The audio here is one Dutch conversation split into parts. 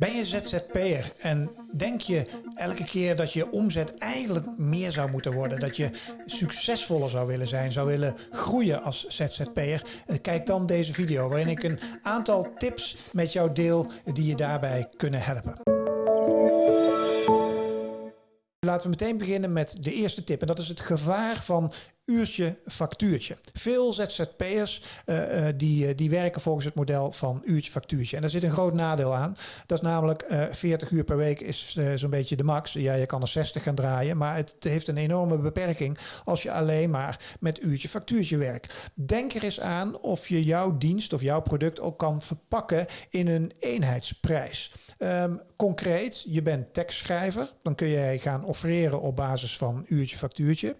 Ben je ZZP'er en denk je elke keer dat je omzet eigenlijk meer zou moeten worden, dat je succesvoller zou willen zijn, zou willen groeien als ZZP'er? Eh, kijk dan deze video waarin ik een aantal tips met jou deel die je daarbij kunnen helpen. Laten we meteen beginnen met de eerste tip en dat is het gevaar van uurtje factuurtje. Veel ZZP'ers uh, die, die werken volgens het model van uurtje factuurtje. En daar zit een groot nadeel aan. Dat is namelijk uh, 40 uur per week is zo'n beetje de max. Ja, je kan er 60 gaan draaien, maar het heeft een enorme beperking als je alleen maar met uurtje factuurtje werkt. Denk er eens aan of je jouw dienst of jouw product ook kan verpakken in een eenheidsprijs. Um, concreet, je bent tekstschrijver, dan kun jij gaan offereren op basis van uurtje factuurtje.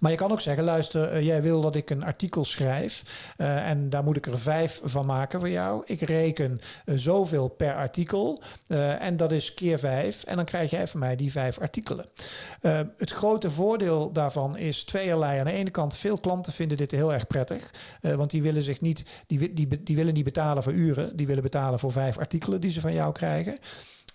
Maar je kan ook zeggen, luister, uh, jij wil dat ik een artikel schrijf uh, en daar moet ik er vijf van maken voor jou. Ik reken uh, zoveel per artikel en dat is keer vijf en dan krijg jij van mij die vijf artikelen. het grote voordeel daarvan is tweeërlei. Aan de ene kant, veel klanten vinden dit heel erg prettig, want die willen zich niet, die, die, die willen niet betalen voor uren, die willen betalen voor vijf artikelen die ze van jou krijgen.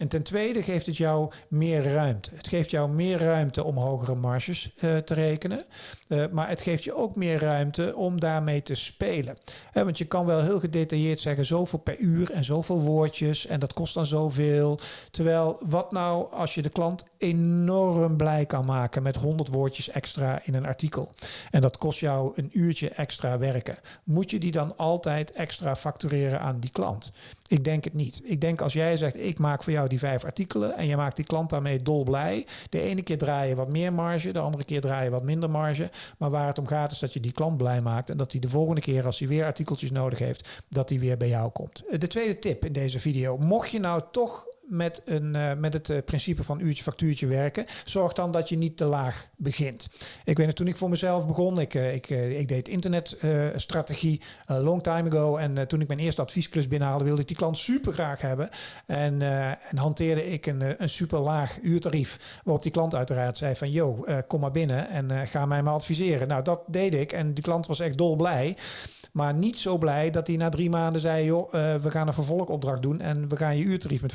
En ten tweede geeft het jou meer ruimte. Het geeft jou meer ruimte om hogere marges uh, te rekenen. Uh, maar het geeft je ook meer ruimte om daarmee te spelen. Want je kan wel heel gedetailleerd zeggen zoveel per uur en zoveel woordjes en dat kost dan zoveel. Terwijl wat nou als je de klant enorm blij kan maken met 100 woordjes extra in een artikel. En dat kost jou een uurtje extra werken. Moet je die dan altijd extra factureren aan die klant? Ik denk het niet. Ik denk als jij zegt ik maak voor jou die vijf artikelen en je maakt die klant daarmee dolblij. De ene keer draai je wat meer marge, de andere keer draai je wat minder marge. Maar waar het om gaat is dat je die klant blij maakt en dat hij de volgende keer als hij weer artikeltjes nodig heeft, dat hij weer bij jou komt. De tweede tip in deze video. Mocht je nou toch met, een, uh, met het uh, principe van uurtje factuurtje werken. Zorg dan dat je niet te laag begint. Ik weet nog, toen ik voor mezelf begon, ik, uh, ik, ik deed internetstrategie long time ago. En toen ik mijn eerste adviesklus binnenhaalde, wilde ik die klant super graag hebben. En, en hanteerde ik een, een super laag uurtarief. Waarop die klant uiteraard zei van, yo, kom maar binnen en ga mij maar adviseren. Nou, dat deed ik en die klant was echt dolblij. Maar niet zo blij dat hij na drie maanden zei: joh, we gaan een vervolgopdracht doen en we gaan je uurtarief met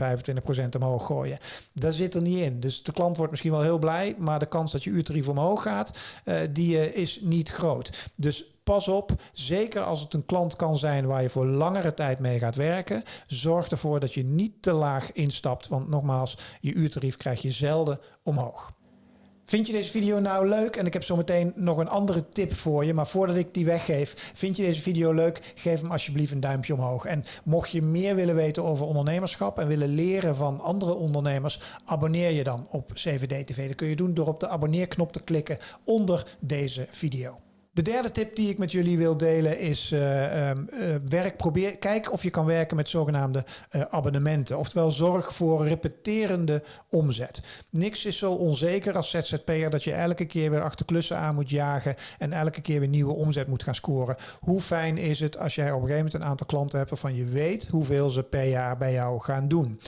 25% omhoog gooien. Dat zit er niet in. Dus de klant wordt misschien wel heel blij, maar de kans dat je uurtarief omhoog gaat, uh, die uh, is niet groot. Dus pas op, zeker als het een klant kan zijn waar je voor langere tijd mee gaat werken, zorg ervoor dat je niet te laag instapt, want nogmaals, je uurtarief krijg je zelden omhoog. Vind je deze video nou leuk? En ik heb zo meteen nog een andere tip voor je. Maar voordat ik die weggeef, vind je deze video leuk? Geef hem alsjeblieft een duimpje omhoog. En mocht je meer willen weten over ondernemerschap en willen leren van andere ondernemers, abonneer je dan op CVD TV. Dat kun je doen door op de abonneerknop te klikken onder deze video. De derde tip die ik met jullie wil delen is uh, um, uh, werk, probeer, kijk of je kan werken met zogenaamde uh, abonnementen. Oftewel zorg voor repeterende omzet. Niks is zo onzeker als ZZP'er dat je elke keer weer achter klussen aan moet jagen en elke keer weer nieuwe omzet moet gaan scoren. Hoe fijn is het als jij op een gegeven moment een aantal klanten hebt waarvan je weet hoeveel ze per jaar bij jou gaan doen.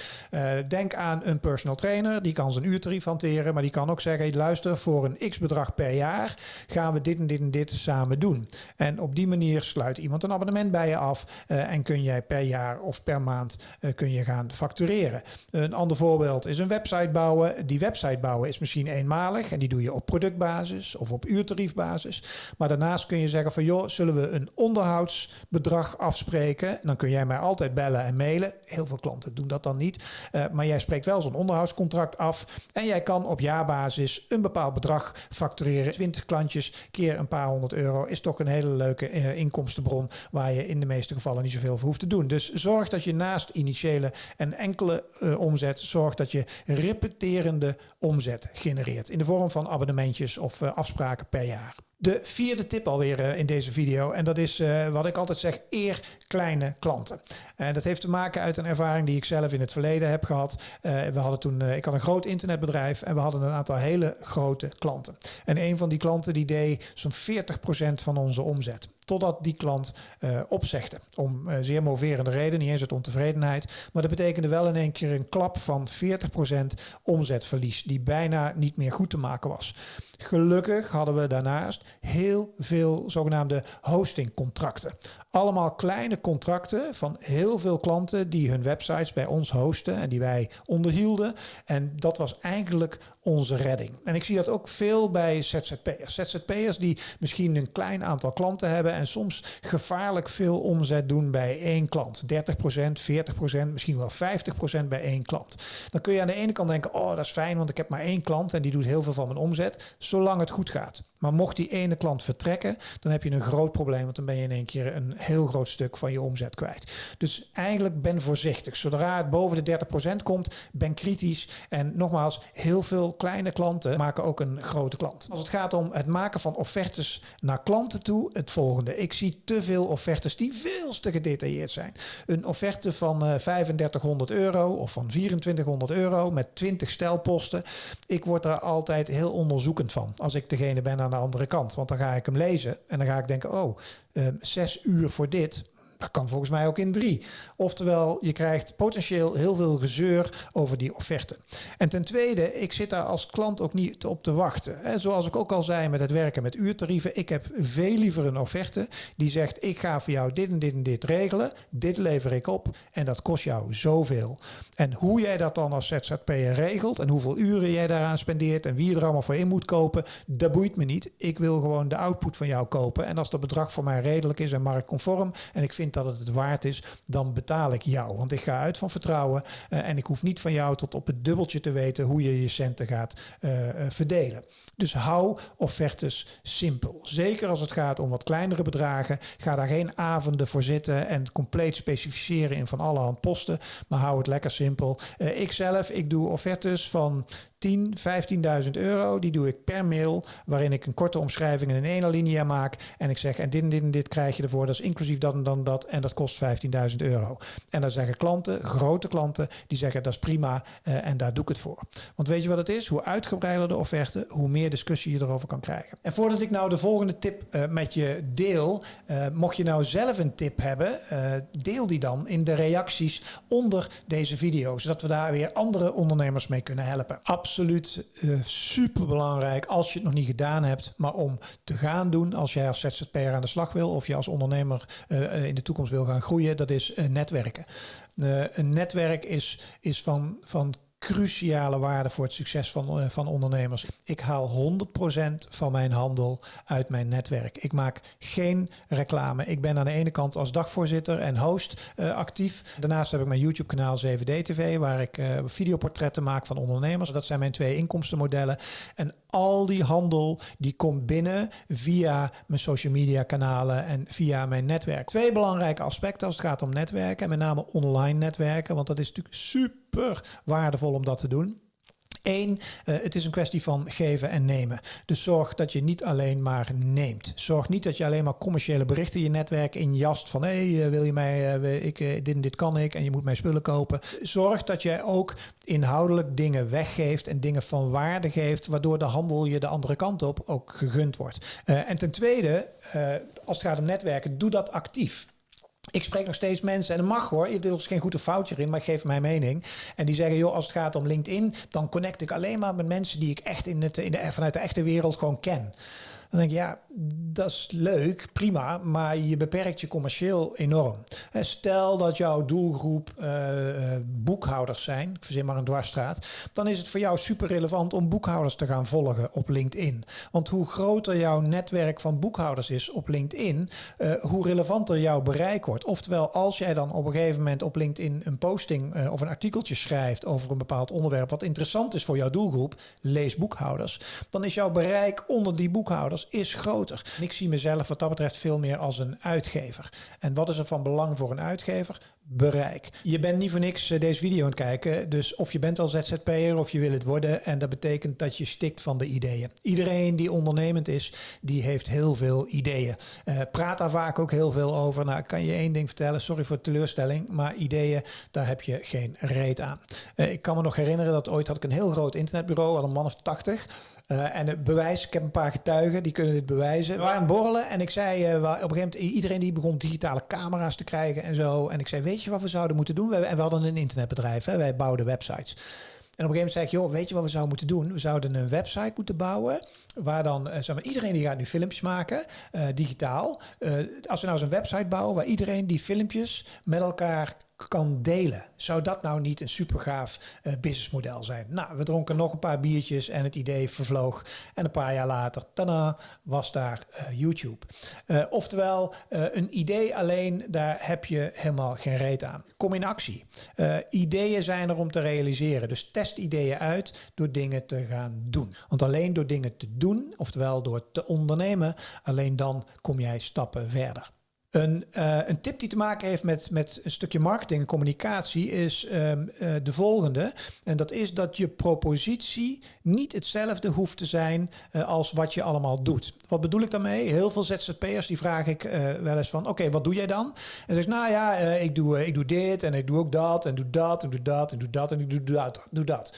denk aan een personal trainer, die kan zijn uurtarief hanteren, maar die kan ook zeggen, luister voor een x bedrag per jaar gaan we dit en dit en dit samen doen. En op die manier sluit iemand een abonnement bij je af uh, en kun jij per jaar of per maand uh, kun je gaan factureren. Een ander voorbeeld is een website bouwen. Die website bouwen is misschien eenmalig en die doe je op productbasis of op uurtariefbasis. Maar daarnaast kun je zeggen van joh, zullen we een onderhoudsbedrag afspreken? Dan kun jij mij altijd bellen en mailen. Heel veel klanten doen dat dan niet. Uh, maar jij spreekt wel zo'n onderhoudscontract af en jij kan op jaarbasis een bepaald bedrag factureren. 20 klantjes keer een paar honderd euro is toch een hele leuke uh, inkomstenbron waar je in de meeste gevallen niet zoveel voor hoeft te doen. Dus zorg dat je naast initiële en enkele uh, omzet, zorg dat je repeterende omzet genereert in de vorm van abonnementjes of uh, afspraken per jaar. De vierde tip alweer in deze video. En dat is wat ik altijd zeg, eer kleine klanten. En dat heeft te maken uit een ervaring die ik zelf in het verleden heb gehad. Uh, we hadden toen, ik had een groot internetbedrijf en we hadden een aantal hele grote klanten. En een van die klanten die deed zo'n 40% van onze omzet. Totdat die klant uh, opzegde. Om zeer moverende reden, niet eens uit ontevredenheid. Maar dat betekende wel in één keer een klap van 40% omzetverlies. Die bijna niet meer goed te maken was. Gelukkig hadden we daarnaast heel veel zogenaamde hostingcontracten. Allemaal kleine contracten van heel veel klanten die hun websites bij ons hosten en die wij onderhielden. En dat was eigenlijk onze redding. En ik zie dat ook veel bij ZZP'ers. ZZP'ers die misschien een klein aantal klanten hebben en soms gevaarlijk veel omzet doen bij één klant. 30%, 40%, misschien wel 50% bij één klant. Dan kun je aan de ene kant denken, oh dat is fijn, want ik heb maar één klant en die doet heel veel van mijn omzet zolang het goed gaat. Maar mocht die ene klant vertrekken, dan heb je een groot probleem, want dan ben je in één keer een heel groot stuk van je omzet kwijt. Dus eigenlijk ben voorzichtig. Zodra het boven de 30% komt, ben kritisch. En nogmaals, heel veel kleine klanten maken ook een grote klant. Als het gaat om het maken van offertes naar klanten toe, het volgende. Ik zie te veel offertes die veel te gedetailleerd zijn. Een offerte van 3500 eh, euro of van 2400 euro met 20 stelposten. Ik word daar altijd heel onderzoekend van als ik degene ben aan de andere kant. Want dan ga ik hem lezen en dan ga ik denken, oh, uh, zes uur voor dit. Dat kan volgens mij ook in drie. Oftewel, je krijgt potentieel heel veel gezeur over die offerte. En ten tweede, ik zit daar als klant ook niet op te wachten. He, zoals ik ook al zei met het werken met uurtarieven, ik heb veel liever een offerte die zegt: ik ga voor jou dit en dit en dit regelen, dit lever ik op en dat kost jou zoveel. En hoe jij dat dan als ZZP'er regelt en hoeveel uren jij daaraan spendeert en wie je er allemaal voor in moet kopen, dat boeit me niet. Ik wil gewoon de output van jou kopen. En als dat bedrag voor mij redelijk is en marktconform en ik dat het het waard is, dan betaal ik jou. Want ik ga uit van vertrouwen uh, en ik hoef niet van jou tot op het dubbeltje te weten hoe je je centen gaat uh, verdelen. Dus hou offertes simpel. Zeker als het gaat om wat kleinere bedragen. Ga daar geen avonden voor zitten en compleet specificeren in van alle hand posten. Maar hou het lekker simpel. Ik zelf, ik doe offertes van 10, 15.000 euro. Die doe ik per mail, waarin ik een korte omschrijving in een ene linia maak. En ik zeg, en dit en dit en dit krijg je ervoor. Dat is inclusief dat en dan dat. En dat kost 15.000 euro. En dan zeggen klanten, grote klanten, die zeggen dat is prima uh, en daar doe ik het voor. Want weet je wat het is? Hoe uitgebreider de offerte, hoe meer discussie je erover kan krijgen. En voordat ik nou de volgende tip uh, met je deel, uh, mocht je nou zelf een tip hebben, deel die dan in de reacties onder deze video. Zodat we daar weer andere ondernemers mee kunnen helpen. Absoluut absoluut uh, super belangrijk als je het nog niet gedaan hebt, maar om te gaan doen als jij als ZZP'er aan de slag wil of je als ondernemer uh, in de toekomst wil gaan groeien, dat is netwerken. een netwerk is, is van, van cruciale waarde voor het succes van, uh, van ondernemers. Ik haal 100% van mijn handel uit mijn netwerk. Ik maak geen reclame. Ik ben aan de ene kant als dagvoorzitter en host uh, actief. Daarnaast heb ik mijn YouTube kanaal 7D TV waar ik uh, videoportretten maak van ondernemers. Dat zijn mijn twee inkomstenmodellen. En al die handel die komt binnen via mijn social media kanalen en via mijn netwerk. Twee belangrijke aspecten als het gaat om netwerken en met name online netwerken, want dat is natuurlijk super waardevol om dat te doen. Eén, uh, het is een kwestie van geven en nemen. Dus zorg dat je niet alleen maar neemt. Zorg niet dat je alleen maar commerciële berichten je netwerk injast van hé, hey, uh, wil je mij, uh, ik, dit en dit kan ik en je moet mij spullen kopen. Zorg dat jij ook inhoudelijk dingen weggeeft en dingen van waarde geeft, waardoor de handel je de andere kant op ook gegund wordt. en ten tweede, als het gaat om netwerken, doe dat actief. Ik spreek nog steeds mensen, en dat mag hoor, er is geen goede foutje in, maar ik geef mijn mening. En die zeggen, joh, als het gaat om LinkedIn, dan connect ik alleen maar met mensen die ik echt in het, in de, vanuit de echte wereld gewoon ken. Dan denk ik, ja, dat is leuk, prima, maar je beperkt je commercieel enorm. Stel dat jouw doelgroep uh, boekhouders zijn, ik verzin maar een dwarsstraat, dan is het voor jou super relevant om boekhouders te gaan volgen op LinkedIn. Want hoe groter jouw netwerk van boekhouders is op LinkedIn, uh, hoe relevanter jouw bereik wordt. Oftewel, als jij dan op een gegeven moment op LinkedIn een posting of een artikeltje schrijft over een bepaald onderwerp wat interessant is voor jouw doelgroep, lees boekhouders, dan is jouw bereik onder die boekhouders is groter. Ik zie mezelf wat dat betreft veel meer als een uitgever. En wat is er van belang voor een uitgever? Bereik. Je bent niet voor niks eh, deze video aan het kijken. Dus of je bent al ZZP'er of je wil het worden. En dat betekent dat je stikt van de ideeën. Iedereen die ondernemend is, die heeft heel veel ideeën. Uh, praat daar vaak ook heel veel over. Nou, ik kan je één ding vertellen. Sorry voor teleurstelling. Maar ideeën, daar heb je geen reet aan. Uh, ik kan me nog herinneren dat ooit had ik een heel groot internetbureau. Al een man of tachtig. Uh, en het bewijs, ik heb een paar getuigen die kunnen dit bewijzen. We waren borrelen en ik zei uh, op een gegeven moment, iedereen die begon digitale camera's te krijgen en zo. En ik zei, weet je wat we zouden moeten doen? We, en we hadden een internetbedrijf, hè? wij bouwden websites. En op een gegeven moment zei ik, joh, weet je wat we zouden moeten doen? We zouden een website moeten bouwen waar dan, zeg maar, iedereen die gaat nu filmpjes maken, uh, digitaal. Uh, als we nou zo'n website bouwen waar iedereen die filmpjes met elkaar kan delen. Zou dat nou niet een super gaaf uh, businessmodel zijn? Nou, we dronken nog een paar biertjes en het idee vervloog. En een paar jaar later, tada, was daar YouTube. Oftewel, een idee alleen, daar heb je helemaal geen reet aan. Kom in actie. ideeën zijn er om te realiseren. Dus test ideeën uit door dingen te gaan doen. Want alleen door dingen te doen, oftewel door te ondernemen, alleen dan kom jij stappen verder. Een, uh, een, tip die te maken heeft met, met een stukje marketing en communicatie is um, uh, de volgende. En dat is dat je propositie niet hetzelfde hoeft te zijn uh, als wat je allemaal doet. Wat bedoel ik daarmee? Heel veel ZZP'ers die vraag ik wel eens van, oké, wat doe jij dan? En zeg nou ja, ik, doe, ik doe dit en ik doe ook dat en doe dat en doe dat en doe dat en ik doe dat. Doe dat.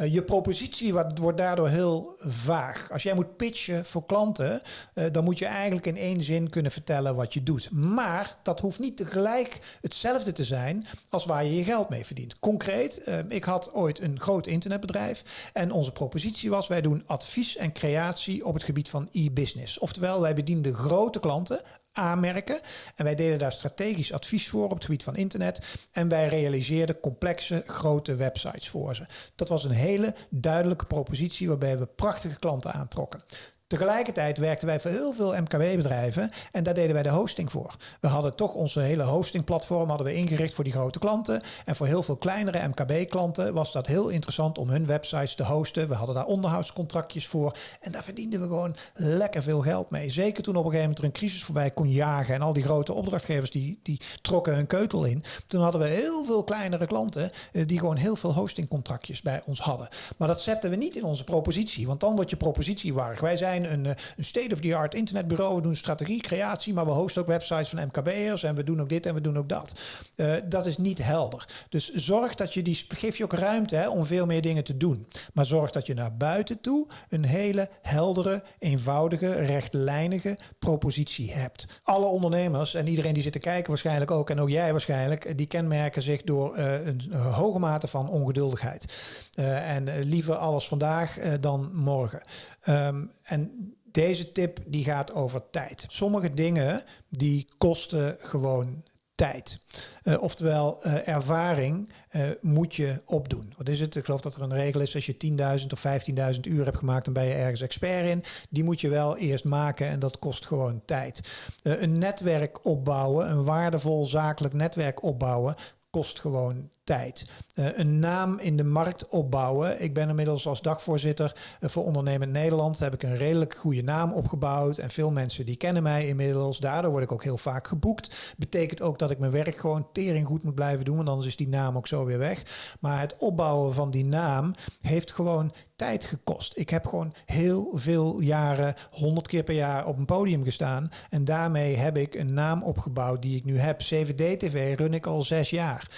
Uh, je propositie wat, wordt daardoor heel vaag. Als jij moet pitchen voor klanten, uh, dan moet je eigenlijk in één zin kunnen vertellen wat je doet. Maar dat hoeft niet tegelijk hetzelfde te zijn als waar je je geld mee verdient. Concreet, uh, ik had ooit een groot internetbedrijf en onze propositie was: wij doen advies en creatie op het gebied van e-business. Oftewel, wij bedienden grote klanten, aanmerken. En wij deden daar strategisch advies voor op het gebied van internet. En wij realiseerden complexe, grote websites voor ze. Dat was een hele duidelijke propositie waarbij we prachtige klanten aantrokken. Tegelijkertijd werkten wij voor heel veel MKB-bedrijven en daar deden wij de hosting voor. We hadden toch onze hele hostingplatform hadden we ingericht voor die grote klanten. En voor heel veel kleinere MKB-klanten was dat heel interessant om hun websites te hosten. We hadden daar onderhoudscontractjes voor en daar verdienden we gewoon lekker veel geld mee. Zeker toen op een gegeven moment er een crisis voorbij kon jagen en al die grote opdrachtgevers die, die trokken hun keutel in. Toen hadden we heel veel kleinere klanten eh, die gewoon heel veel hostingcontractjes bij ons hadden. Maar dat zetten we niet in onze propositie, want dan wordt je propositie warrig. Wij zijn een, eh, een state-of-the-art internetbureau. We doen strategie, creatie, maar we hosten ook websites van MKB'ers en we doen ook dit en we doen ook dat. Uh, dat is niet helder. Dus zorg dat je die, geef je ook ruimte hè, om veel meer dingen te doen. Maar zorg dat je naar buiten toe een hele heldere, eenvoudige, rechtlijnige propositie hebt. Alle ondernemers en iedereen die zit te kijken waarschijnlijk ook, en ook jij waarschijnlijk, die kenmerken zich door uh, een hoge mate van ongeduldigheid. En liever alles vandaag dan morgen. Um, en deze tip die gaat over tijd. Sommige dingen die kosten gewoon tijd. Uh, oftewel, uh, ervaring uh, moet je opdoen. Wat is het? Ik geloof dat er een regel is, als je 10.000 of 15.000 uur hebt gemaakt, dan ben je ergens expert in. Die moet je wel eerst maken en dat kost gewoon tijd. een netwerk opbouwen, een waardevol zakelijk netwerk opbouwen, kost gewoon tijd. Uh, een naam in de markt opbouwen. Ik ben inmiddels als dagvoorzitter uh, voor Ondernemend Nederland. Heb ik een redelijk goede naam opgebouwd. En veel mensen die kennen mij inmiddels. Daardoor word ik ook heel vaak geboekt. Betekent ook dat ik mijn werk gewoon tering goed moet blijven doen. Want anders is die naam ook zo weer weg. Maar het opbouwen van die naam heeft gewoon tijd gekost. Ik heb gewoon heel veel jaren, honderd keer per jaar op een podium gestaan. En daarmee heb ik een naam opgebouwd die ik nu heb. CVD-TV run ik al zes jaar.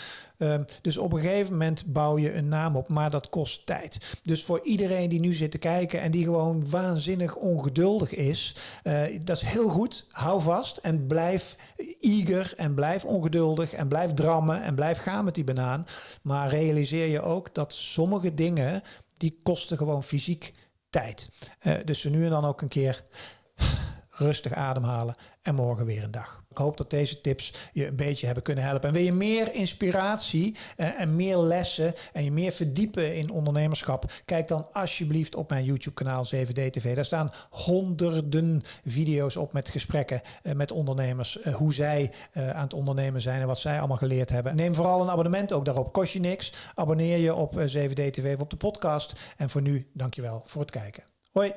Um, dus op een gegeven moment bouw je een naam op, maar dat kost tijd. Dus voor iedereen die nu zit te kijken en die gewoon waanzinnig ongeduldig is, uh, dat is heel goed. Hou vast en blijf eager en blijf ongeduldig en blijf drammen en blijf gaan met die banaan. Maar realiseer je ook dat sommige dingen, die kosten gewoon fysiek tijd. Uh, dus nu en dan ook een keer rustig ademhalen en morgen weer een dag. Ik hoop dat deze tips je een beetje hebben kunnen helpen. En wil je meer inspiratie uh, en meer lessen en je meer verdiepen in ondernemerschap? Kijk dan alsjeblieft op mijn YouTube kanaal 7D TV. Daar staan honderden video's op met gesprekken uh, met ondernemers. Uh, hoe zij aan het ondernemen zijn en wat zij allemaal geleerd hebben. Neem vooral een abonnement ook daarop. Kost je niks. Abonneer je op 7D TV of op de podcast. En voor nu, dankjewel voor het kijken. Hoi!